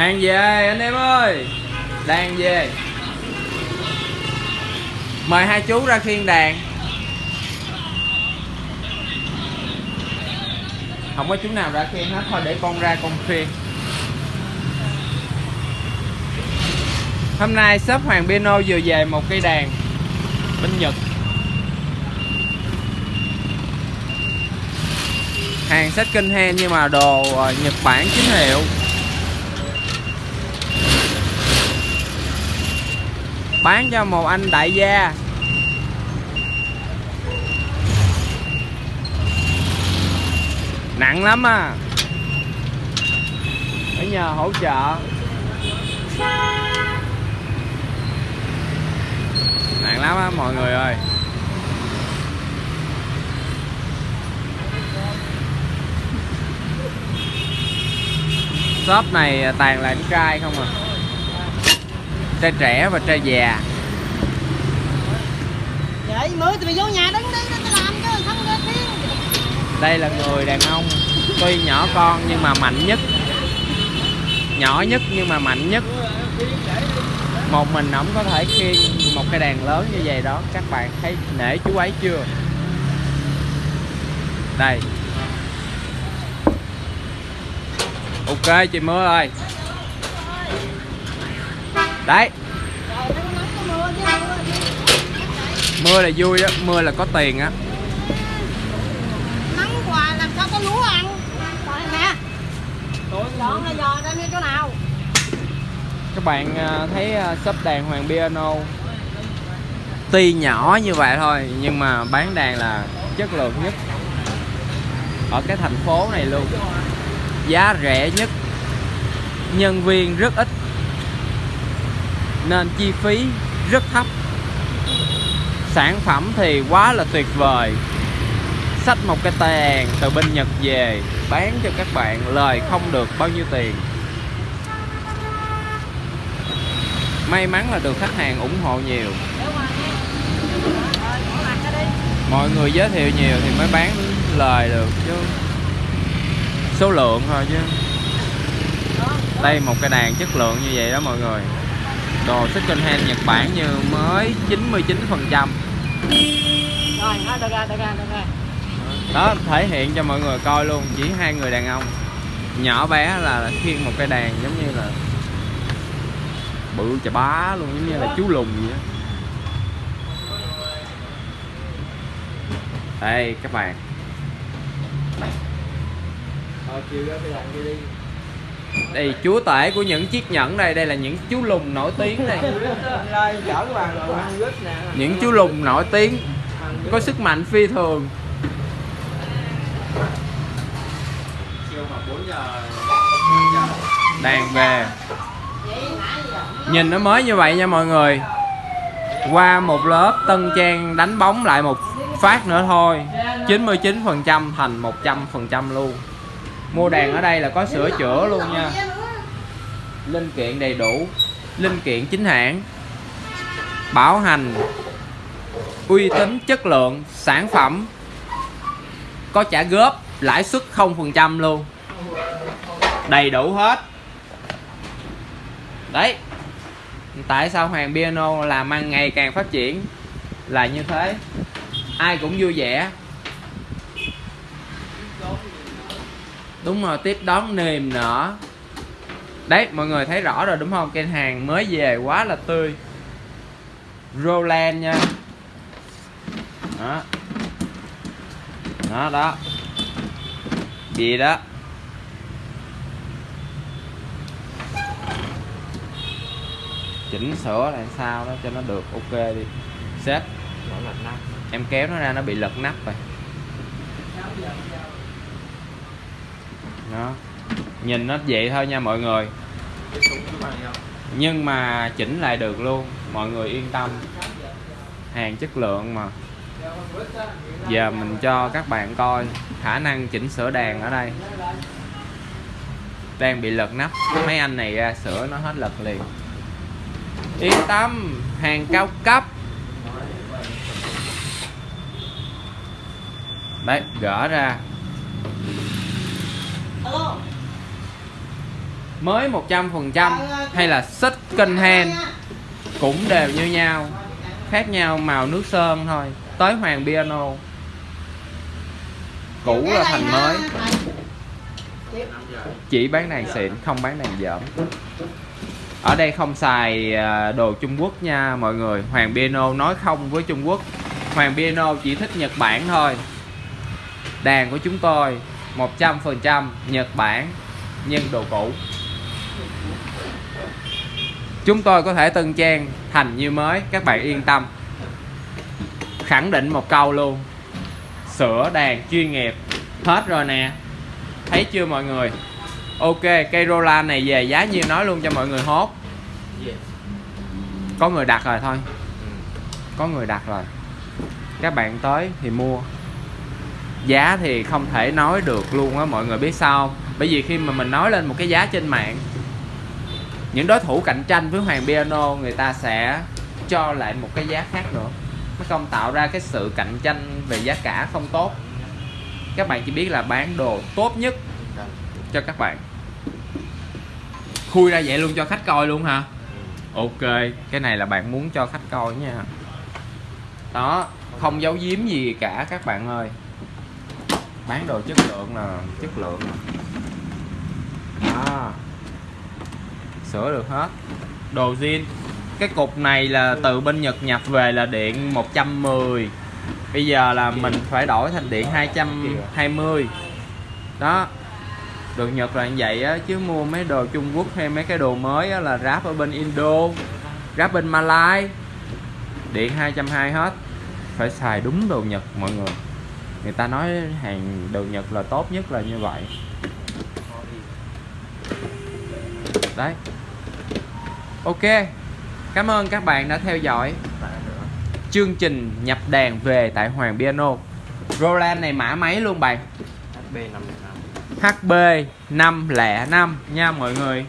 hàng về, anh em ơi. Đang về. Mời hai chú ra khiên đàn. Không có chú nào ra khiên hết, thôi để con ra con khiên hôm nay shop hoàng piano vừa về một cây đàn bên nhật. Hàng sách kinh hen nhưng mà đồ ờ, nhật bản chính hiệu. Bán cho một anh đại gia. Nặng lắm à. Phải nhờ hỗ trợ. Nặng lắm á, mọi người ơi. Shop này toàn là trai không à trai trẻ và trai già. Vậy mưa thì mày vô nhà đứng đi tao làm chứ không ra thiên đây là người đàn ông tuy nhỏ con nhưng mà mạnh nhất. Nhỏ nhất nhưng mà mạnh nhất. Một mình ổng có thể khiêng một cái đàn lớn như vậy đó. Các bạn thấy nể chú ấy chưa? Đây. Ok chị mưa ơi đấy. Mưa là vui á mưa là có tiền á. Nắng hoài làm sao có lúa ăn. Nè dọn là dò ra đi chỗ nào? Các bạn à, thấy à, shop đàn Hoàng Piano. Tuy nhỏ như vậy thôi nhưng mà bán đàn là chất lượng nhất. Ở cái thành phố này luôn. Giá rẻ nhất. Nhân viên rất ít nên chi phí rất thấp. Sản phẩm thì quá là tuyệt vời. Xách một cái tàn từ bên Nhật về, bán cho các bạn lời không được bao nhiêu tiền. May mắn là được khách hàng ủng hộ nhiều. Mọi người giới thiệu nhiều thì mới bán lời được chứ. Số lượng thôi chứ. Đây một cái đàn chất lượng như vậy đó mọi người đồ second hand Nhật Bản như mới 99 phần trăm. Rồi thôi được ra được ra được ra đó thể hiện cho mọi người coi luôn chỉ hai người đàn ông. Nhỏ bé là khiêng một cái đàn giống như là bự chà bá luôn giống như là chú lùn vậy á. Đây các bạn đây, chúa tể của những chiếc nhẫn đây đây là những chú lùn nổi tiếng đây. Những chú lùn nổi tiếng, có sức mạnh phi thường. Đàn về. Nhìn nó mới như vậy nha mọi người. Qua một lớp tân trang đánh bóng lại một phát nữa thôi. 99% thành 100% luôn mua đàn ở đây là có sửa chữa luôn nha. Linh kiện đầy đủ. Linh kiện chính hãng. Bảo hành. Uy tín, chất lượng, sản phẩm. Có trả góp, lãi suất 0% luôn. Đầy đủ hết. Đấy. Tại sao hoàng piano làm ăn ngày càng phát triển? Là như thế. Ai cũng vui vẻ. Đúng rồi tiếp đón niềm nở. Đấy mọi người thấy rõ rồi đúng không? Cái hàng mới về quá là tươi. Roland nha. Đó. Đó đó. Gì đó? Chỉnh sửa làm sao đó cho nó được ok đi. Sếp em kéo nó ra nó bị lật nắp rồi đó. Nhìn nó vậy thôi nha mọi người. Nhưng mà chỉnh lại được luôn, mọi người yên tâm. Hàng chất lượng mà. Giờ mình cho các bạn coi khả năng chỉnh sửa đàn ở đây. Đang bị lật nắp. Mấy anh này ra sửa nó hết lật liền. Yên tâm, hàng cao cấp. Đấy, gỡ ra alo mới 100% hay là second hand cũng đều như nhau, khác nhau màu nước sơn thôi, tới hoàng piano. Cũ là thành mới. Chỉ bán đàn xịn, không bán đàn dởm. Ở đây không xài à, đồ Trung Quốc nha mọi người. Hoàng Piano nói không với Trung Quốc. Hoàng Piano chỉ thích Nhật Bản thôi. Đàn của chúng tôi. 100% Nhật Bản nhưng đồ cũ. Chúng tôi có thể tân trang thành như mới các bạn yên tâm. Khẳng định một câu luôn sửa đàn chuyên nghiệp. Hết rồi nè. Thấy chưa mọi người? Ok cây Roland này về giá nhiêu nói luôn cho mọi người hốt. Có người đặt rồi thôi. Có người đặt rồi. Các bạn tới thì mua giá thì không thể nói được luôn á, mọi người biết sao không? bởi vì khi mà mình nói lên một cái giá trên mạng, những đối thủ cạnh tranh với Hoàng Piano người ta sẽ cho lại một cái giá khác nữa. Nó không tạo ra cái sự cạnh tranh về giá cả không tốt. Các bạn chỉ biết là bán đồ tốt nhất cho các bạn. Khui ra vậy luôn cho khách coi luôn hả? Ok, cái này là bạn muốn cho khách coi nha. Đó, không giấu giếm gì cả các bạn ơi bán đồ chất lượng là chất lượng. Đó sửa được hết. Đồ zin cái cục này là từ bên Nhật nhập về là điện 110 bây giờ là mình phải đổi thành điện 220 đó. Đồ Nhật là như vậy á, chứ mua mấy đồ Trung Quốc hay mấy cái đồ mới á là ráp ở bên Indo, ráp bên Malai. Điện 220 hết. Phải xài đúng đồ Nhật, mọi người người ta nói hàng đồ Nhật là tốt nhất là như vậy. Đấy. Ok. Cảm ơn các bạn đã theo dõi chương trình nhập đàn về tại Hoàng Piano. Roland này mã mấy luôn bạn. HB505 HB 505 nha mọi người